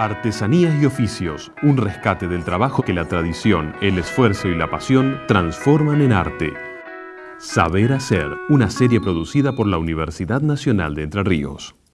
Artesanías y oficios, un rescate del trabajo que la tradición, el esfuerzo y la pasión transforman en arte. Saber Hacer, una serie producida por la Universidad Nacional de Entre Ríos.